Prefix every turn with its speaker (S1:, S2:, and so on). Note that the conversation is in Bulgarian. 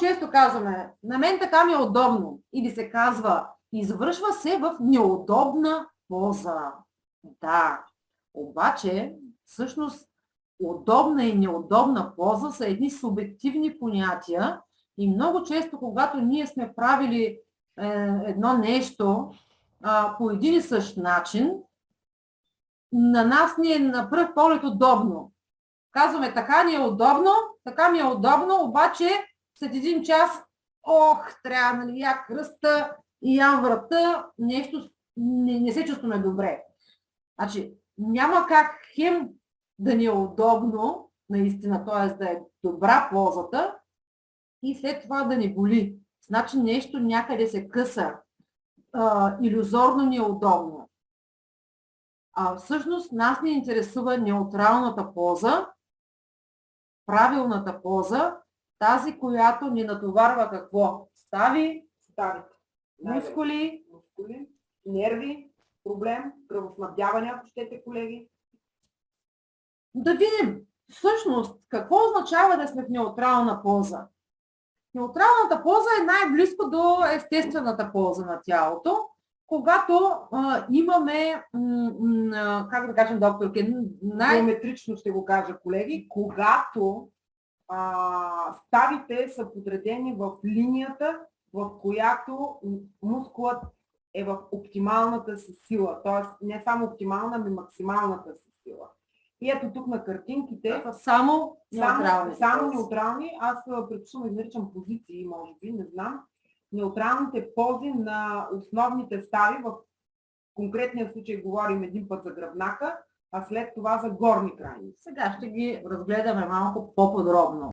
S1: често казваме, на мен така ми е удобно. Или се казва, извършва се в неудобна поза. Да, обаче, всъщност, удобна и неудобна поза са едни субективни понятия и много често, когато ние сме правили е, едно нещо а, по един и същ начин, на нас ни е на пръв поглед удобно. Казваме, така ни е удобно, така ми е удобно, обаче след един час, ох, трябва, нали, я кръста и ям врата, нещо не, не се чувстваме добре. Значи, няма как хем да ни е удобно, наистина, т.е. да е добра ползата и след това да ни боли. Значи нещо някъде се къса, а, иллюзорно ни е удобно. А всъщност нас ни интересува неутралната поза, правилната поза, тази, която ни натоварва какво? Стави,
S2: Стави.
S1: мускули,
S2: Мускули, нерви, проблем, кръвоснабдяване, ако щете, колеги.
S1: да видим всъщност какво означава да сме в неутрална поза. Неутралната поза е най-близко до естествената поза на тялото, когато а, имаме, м- как да кажем, докторки, най-
S2: Геометрично ще го кажа, колеги, когато а, ставите са подредени в линията, в която мускулът е в оптималната си сила. Т.е. не само оптимална, ами максималната си сила. И ето тук на картинките,
S1: са само неутрални.
S2: само неутрални, аз предпочитам да наричам позиции, може би, не знам. Неутралните пози на основните стави, в конкретния случай говорим един път за гръбнака, а след това за горни крайници.
S1: Сега ще ги разгледаме малко по-подробно.